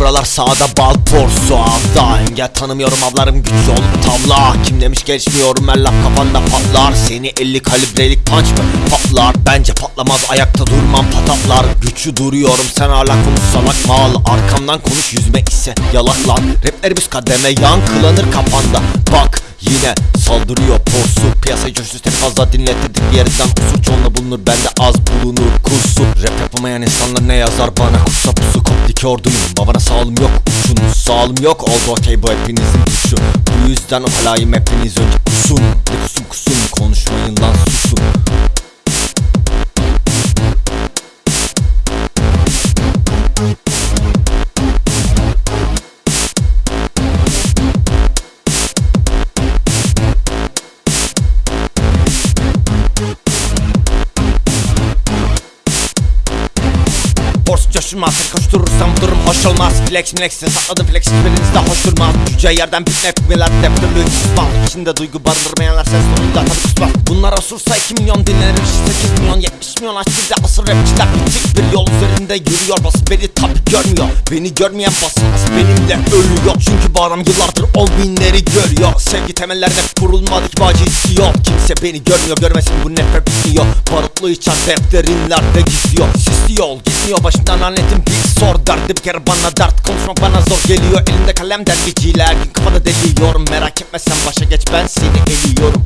buralar sağda bal porsu avda Engel tanımıyorum avlarım güç olup tavla Kim demiş geçmiyorum ben laf kafanda patlar. Seni 50 kalibrelik punch mı? Patlar. Bence patlamaz ayakta durmam. Patatlar Güçlü duruyorum. Sen hala konuş salak mal. Arkamdan konuş yüzme ise yalak lan Raplerimiz kademe yankılanır kafanda. Bak Yine saldırıyor. Porsu Piyasayı coştu tek fazla dinlettirdik bir yerinden Kusur çoğunla bulunur bende az bulunur kusur Rap yapamayan insanlar ne yazar bana? Kusa pusu koptik orduyum Babana sağlım yok uçunuz Sağlım yok oldu okey bu hepinizin suçu Bu yüzden olayım hepiniz önce kusun. De kusun kusun konuşmayın lan susun coşulmaz koşturursam durum hoş olmaz. Flex flex'e sakladım flex hiçbiriniz de hoş durmaz. Cüce yerden bitme etmeler deftörlü susmaz. İçinde duygu barındırmayanlar ses tonuyla tabi kusmaz Bunlar osursa 2 milyon dinlenir 8 milyon 70 milyon aç bir de asır rapçiler bitik bir yol üzerinde yürüyor. Basın beni tabi görmüyor. Beni görmeyen basılmaz benimle ölüyor. Çünkü bu adam yıllardır on binleri görüyor. Sevgi temellerde kurulmadı ki bacı istiyor. Kimse beni görmüyor görmesin bu nefret bitiyor Barutlu içer defterimlerde gizliyor. Sisli yol gitmiyor başından lanetim bir sor Derdi bir kere bana dert. Konuşmak bana zor geliyor. Elimde kalem gün kafada deliyorum. Merak etme sen başa geç. Ben seni eliyorum